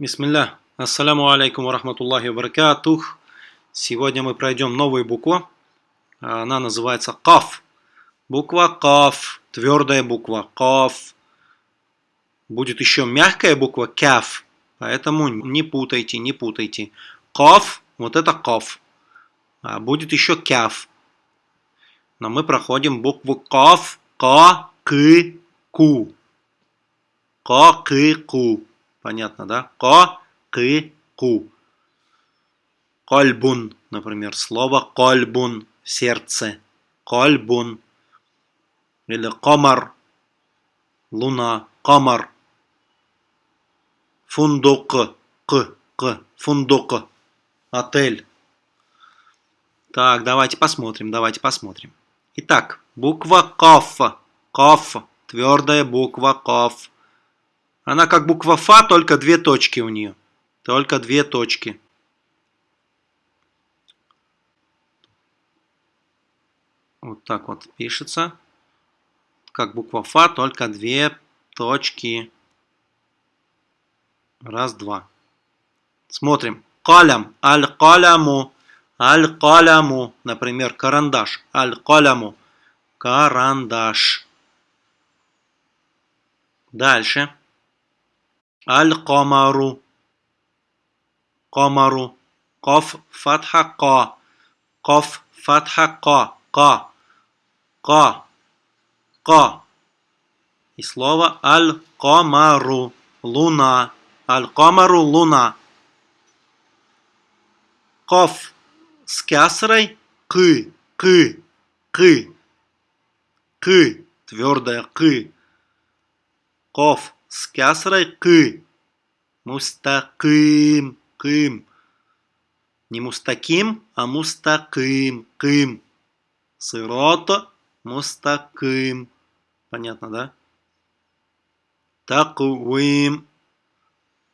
Бисмилля. Ассаляму алейкум ва рахматуллахи ва баракатух. Сегодня мы пройдем новую букву. Она называется каф. Буква каф. Твердая буква каф. Будет еще мягкая буква каф. Поэтому не путайте, не путайте. Каф, вот это каф. А будет еще каф. Но мы проходим букву каф, ка, к, ку. Ка, к, ку. Понятно, да? Ка, к, ку. Кольбун, например, слово кольбун, сердце. Кольбун. Или комар, луна, комар. Фундук, к, к, фундук, отель. Так, давайте посмотрим, давайте посмотрим. Итак, буква КАФ. КАФ. Твердая буква КАФ. Она как буква Фа, только две точки у нее. Только две точки. Вот так вот пишется. Как буква Фа, только две точки. Раз, два. Смотрим. Калям. Аль-каляму. Аль-каляму. Например, карандаш. Аль-каляму. Карандаш. Дальше. Аль-камару. Камару. Каф фатха ка. Каф фатха ка. Ка. Ка. Ка. И слово аль-камару. Луна. Аль-камару луна. Каф с кясрой к. К. К. К. Твердая к. Каф с кясрой к. Мустаким. Кым. Не мустаким, а мустаким. Кым. Сырота. Мустаким. Понятно, да? Такуим.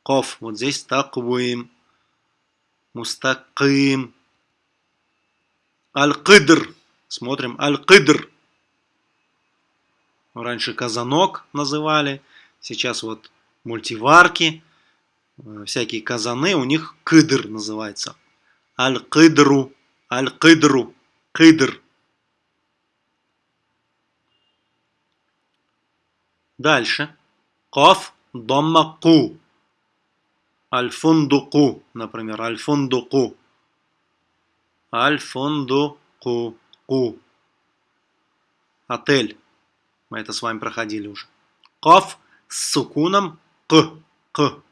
Ков. Вот здесь такуим. Мустаким. Аль-Кыдр. Смотрим. Аль-Кыдр. Раньше казанок называли. Сейчас вот мультиварки, э, всякие казаны, у них кыдр называется. Аль-кыдру, аль-кыдру, кыдр. Дальше. Каф, домма, ку. Например, аль-фундуку. Аль-фундуку, ку. Отель. Мы это с вами проходили уже. Каф, с сукуном К. К.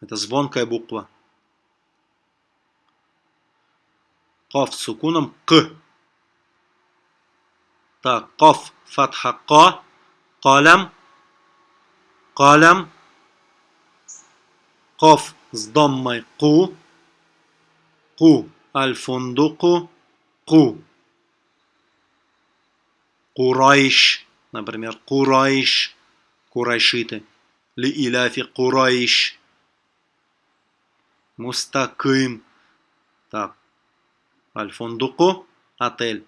Это звонкая буква. Каф с сукуном К. Так, каф фатха Ка. Калям. Калям. Каф с доммой Ку. Ку. Аль-фундуку. Ку. Курайш. Например, Курайш курайшиты. Ли иляфи курайш. Мустаким. Так. Аль-Фундуку. Отель.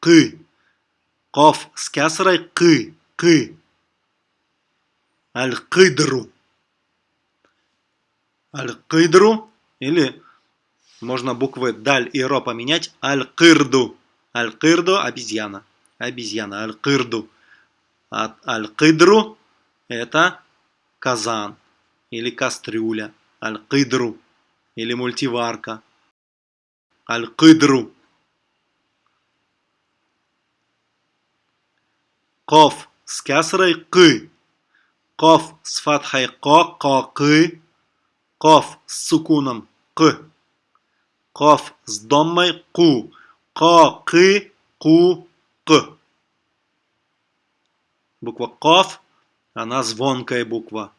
Кы. Каф с кясрой кы. Кы. Аль-Кыдру. Аль-Кыдру. Или можно буквы даль и ро поменять. Аль-Кырду. Аль-Кырду обезьяна. Обезьяна. Аль-Кырду. Аль-Кыдру – это казан или кастрюля. Аль-Кыдру или мультиварка. Аль-Кыдру. Коф с кясрой к. Коф с фатхой ко, ко, к. Коф с сукуном к. Коф с доммой ку. Ко, к, ку, к. Буква Каф, она звонкая буква.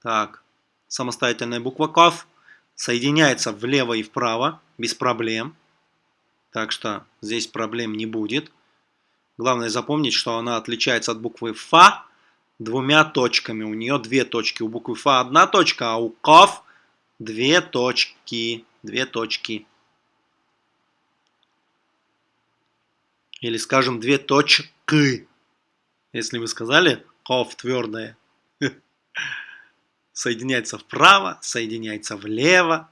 Так, самостоятельная буква Каф соединяется влево и вправо без проблем. Так что здесь проблем не будет. Главное запомнить, что она отличается от буквы Фа двумя точками. У нее две точки. У буквы Фа одна точка, а у Каф две точки. Две точки. Или, скажем, две точки. Если вы сказали ков твердое, соединяется вправо, соединяется влево.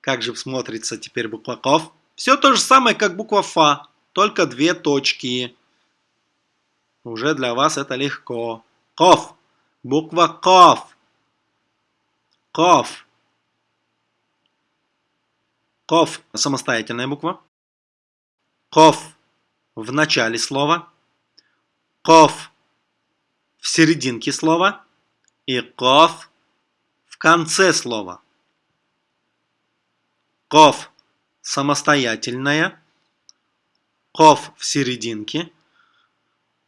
Как же смотрится теперь буква ков? Все то же самое, как буква фа, только две точки. Уже для вас это легко. Ков. Буква ков. Ков. Ков – самостоятельная буква. Ков в начале слова, ков в серединке слова и ков в конце слова. ков самостоятельная, ков в серединке,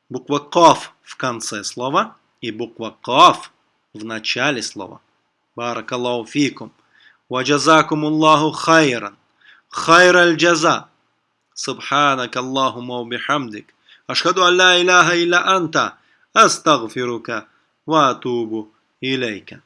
буква ков в конце слова и буква ков в начале слова. Баракаллаху фикум. Ваджазакум Аллаху хайран. Хайраль джаза. سبحانك اللهم وبحمدك أشهد أن لا إله إلا أنت أستغفرك وأتوب إليك